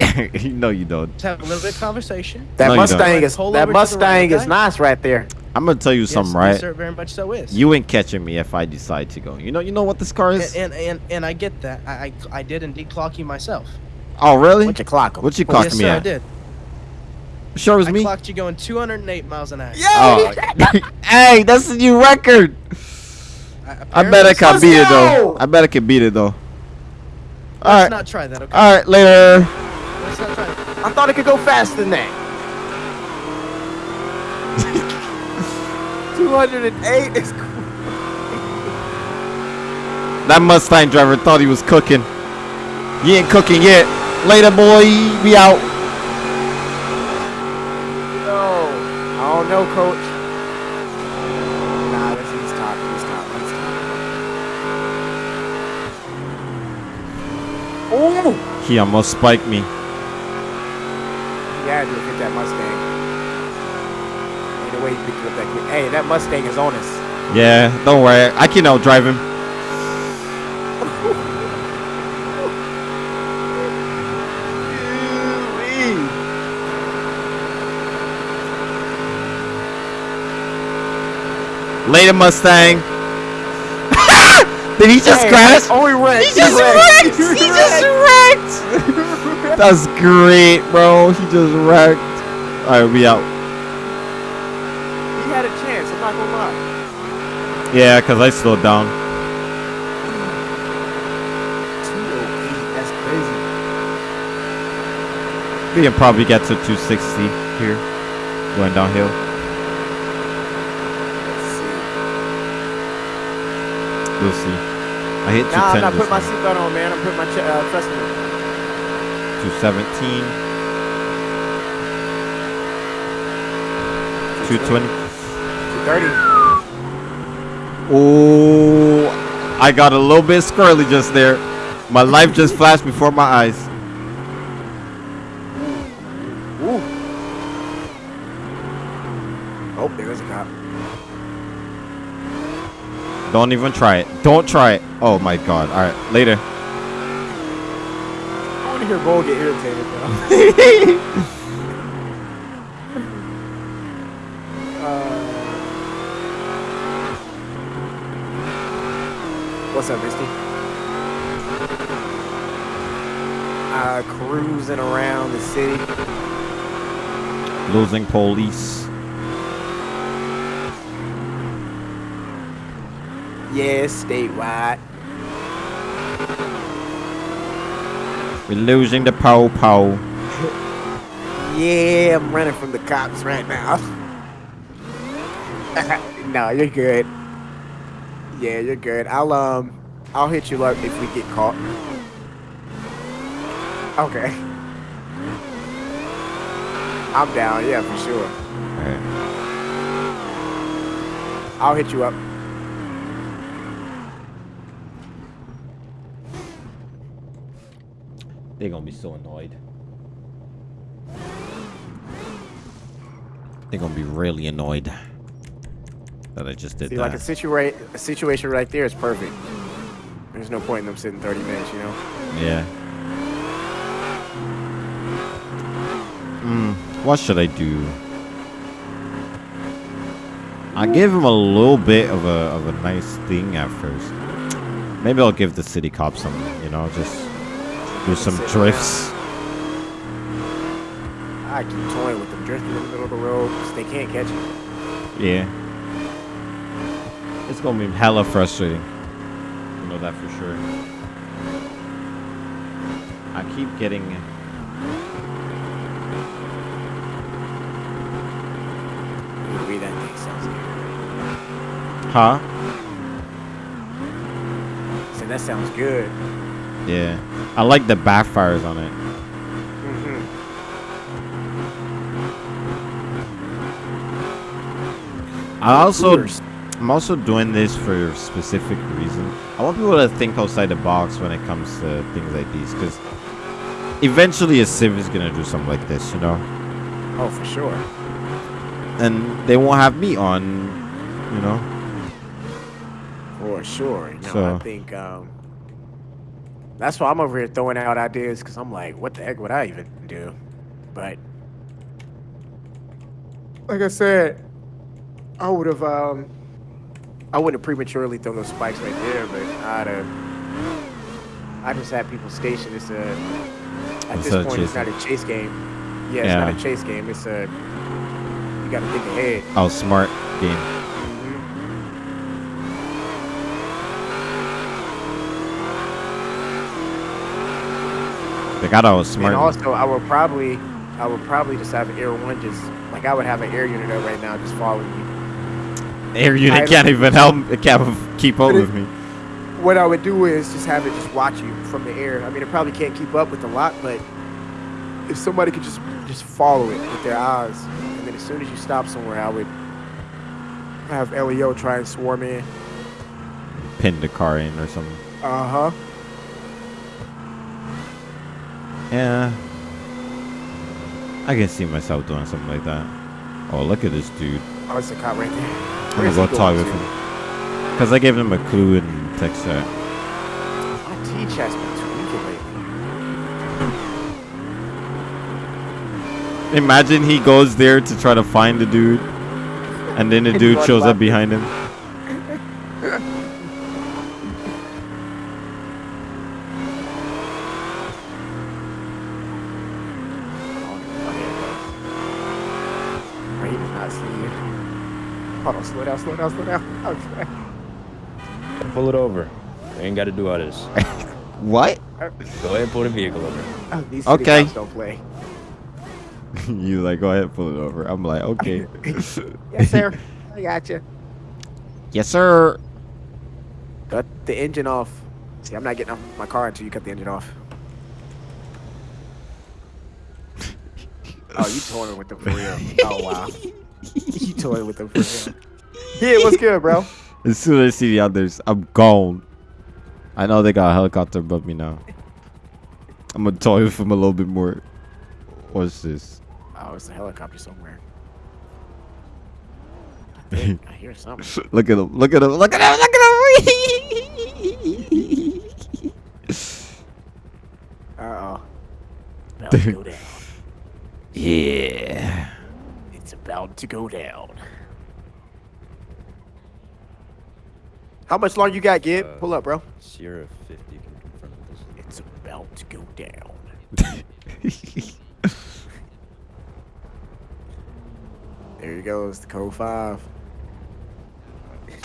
no, you don't. just have a little bit of conversation. that No. Mustang is Pull that over right, Mustang is okay? nice right there. I'm gonna tell you something, right? Yes, sir, very much so is. You ain't catching me if I decide to go. You know, you know what this car is? and, and and and I get that. I I, I did indeed clock you myself. Oh, really? What you clock him? What you clocked yes, me sir, I did. Sure was I me. clocked you going 208 miles an hour. Oh, hey, that's the new record. I, I bet I can Let's beat it though. I bet I can beat it though. All Let's right, not try that, okay? all right, later. Let's not try that. I thought it could go faster than that. 208 is cool. That Mustang driver thought he was cooking. He ain't cooking yet. Later, boy. We out. No. I don't know, coach. Nah, this is top. He's top. He's top. Oh! He almost spiked me. Yeah, dude, hit that Mustang. way he picked up that quick. Hey, that Mustang is on us. Yeah, don't worry. I can outdrive him. Later, Mustang. Did he just Hey, crash? Oh, he wrecked. He just wrecked. He just wrecked. That's great, bro. He just wrecked. All right, we out. He had a chance. I'm not gonna lie. Yeah, cause I slowed down. 208. That's crazy. We can probably get to 260 here, going downhill. Let's see. We'll see. I hit Nah, I'm not putting my seatbelt on, man. I'm putting my ch- uh, trust me. 217. 220. 230. Oh, I got a little bit squirrely just there. My life just flashed before my eyes. Ooh. Oh, there's a cop. Don't even try it. Don't try it. Oh my god. All right, later. I want to hear Bull get irritated, though. Uh, what's up, Misty? Uh, cruising around the city. Losing police. Yes, statewide. We're losing the pow pow. Yeah, I'm running from the cops right now. no, you're good. Yeah, you're good. I'll um, I'll hit you up if we get caught. Okay. I'm down. Yeah, for sure. All right. I'll hit you up. They're gonna be so annoyed. They're gonna be really annoyed that I just did See, that. like a situa- a situation right there is perfect. There's no point in them sitting 30 minutes, you know. Yeah. Hmm. What should I do? I gave him a little bit of a of a nice thing at first. Maybe I'll give the city cop some, you know, just do some drifts. I keep toying with them, drifting in the middle of the road 'cause they can't catch you. Yeah. It's gonna be hella frustrating. You know that for sure. I keep getting. Ooh, that thing sounds good. Huh? So that sounds good. Yeah. I like the backfires on it. hmm I also I'm also doing this for a specific reason. I want people to think outside the box when it comes to things like these, because eventually a civ is gonna do something like this, you know, Oh, for sure. and they won't have me on, you know. For sure. Know, So- I think um, that's why I'm over here throwing out ideas because I'm like, what the heck would I even do? But like I said, I would have um, I wouldn't have prematurely thrown those spikes right there, but I'd have. I just had people stationed. It's a at It's this a point, it's not a chase game. Yeah, it's Yeah. not a chase game. It's a you got to think ahead. Oh, smart game. They got all smart. And also, I would probably, I would probably just have Air One just like I would have an air unit up right now just following me. Air unit can't even help. It can't keep up with me. What I would do is just have it just watch you from the air. I mean, it probably can't keep up with the lot, but if somebody could just just follow it with their eyes, and then as soon as you stop somewhere, I would have LEO try and swarm in. Pin the car in or something. Uh huh. Yeah. I can see myself doing something like that. Oh, look at this dude. Oh, it's a cop right there. I'm Where's gonna go talk with him. Because I gave him a clue in text chat. My tweaking lately. Imagine he goes there to try to find the dude, and then the dude shows up behind him. Oh, here it goes. Wait, he does not see you. Hold on, slow down, slow down. Okay. Pull it over. You ain't got to do all this. What? Go ahead and pull the vehicle over. Oh, these city Okay. cops don't play. you like go ahead, pull it over. I'm like, okay. Yes, sir. I got you. yes, sir. Cut the engine off. See, I'm not getting off my car until you cut the engine off. Oh, you toying with them for real? Oh wow, you toying with them for real? Yeah, what's good, bro? As soon as I see the others, I'm gone. I know they got a helicopter above me now. I'm gonna toy with him a little bit more. What's this? Oh, it's a helicopter somewhere. I, think I hear something. Look at him! Look at him! Look at him! Look at him! Uh oh. About to go down. yeah. It's about to go down. How much longer you got, Gib? Uh, Pull up, bro. Sierra 50 can confirm this. It's about to go down. There he goes, the code five. Here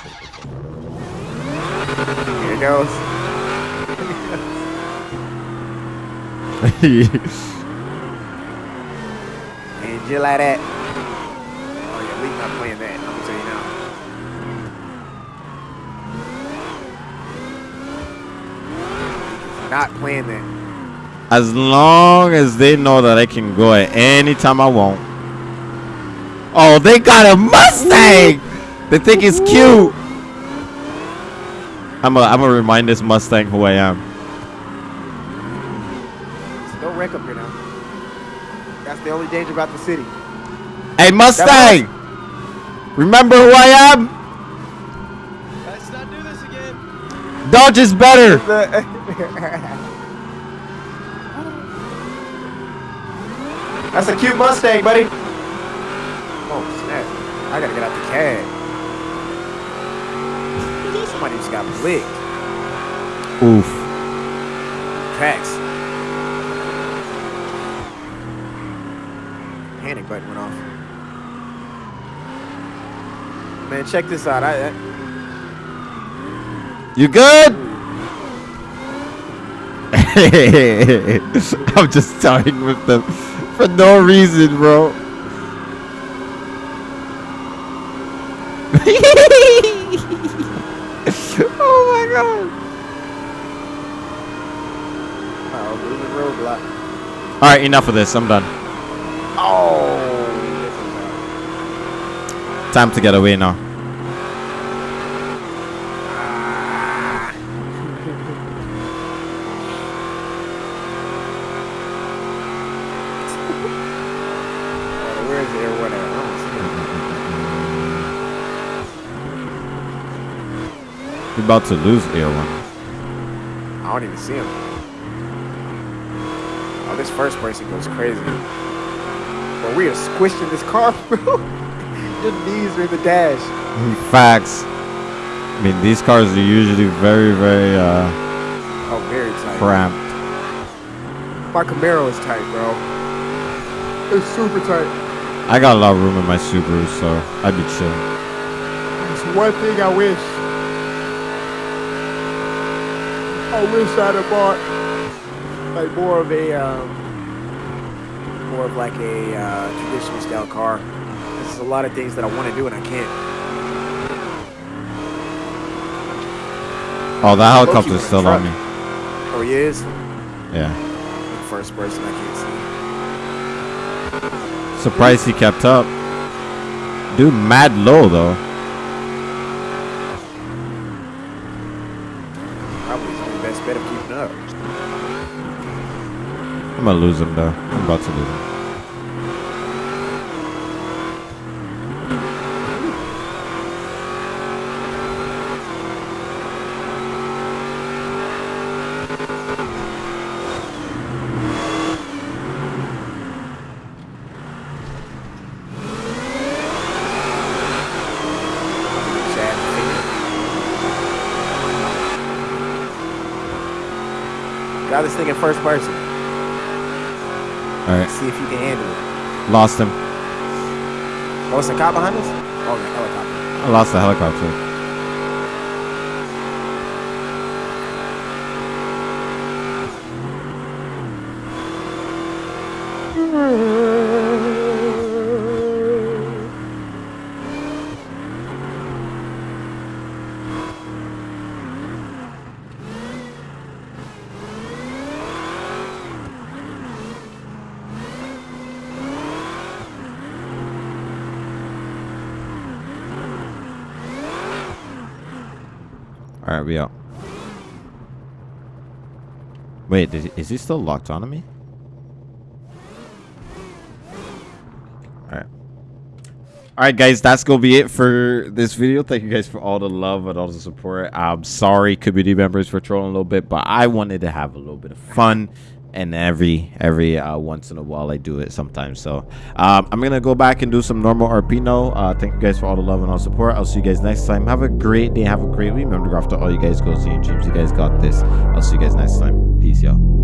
he goes. And you like that. Oh yeah, Leak not playing that. I'm gonna tell you now. Leak is Not playing that. as long as they know that I can go at any time I want. Oh, they got a Mustang! They think it's cute. I'm gonna I'm gonna remind this Mustang who I am. So don't wreck up here now. That's the only danger about the city. Hey Mustang! Remember who I am? Let's not do this again. Dodge is better. That's a cute Mustang, buddy. Oh snap! I gotta get out the cab. Somebody just got blicked. Oof. Tracks. Panic button went off. Man, check this out. I, I You good? I'm just talking with them for no reason, bro. oh my god. oh. All right, enough of this. I'm done. Oh. Time to get away now. Oh, where's the air one at? I don't see it. We're about to lose air. I don't even see him. Oh, this first person goes crazy. But we are squishing this car, bro. Your knees are in the dash. Facts. I mean, these cars are usually very, very uh, Oh, very tight. cramped. My Camaro is tight, bro. It's super tight. I got a lot of room in my Subaru, so I'd be chill. It's one thing I wish. I wish I'd have bought like more of a, um, more of like a uh, traditional style car. There's a lot of things that I want to do and I can't. Oh, that helicopter's still on me. Oh, he is. Yeah. First person I can't see. Surprised he kept up. Dude, mad low though. Only best bet of keeping up. I'm gonna lose him though. I'm about to lose him. Try this thing in first person. All right, See if you can handle it. lost him. Oh, it's a cop behind us? Oh, the helicopter. I lost the helicopter. All right, we out. Wait, did he, is he still locked onto me? All right. All right, guys, that's gonna be it for this video. Thank you guys for all the love and all the support. I'm sorry, community members, for trolling a little bit, but I wanted to have a little bit of fun, and every every uh, once in a while I do it sometimes. So um, I'm gonna go back and do some normal RP now. Uh, thank you guys for all the love and all the support. I'll see you guys next time. Have a great day. Have a great week. Remember to go after all you guys go see and dreams. You guys got this. I'll see you guys next time. Peace, y'all.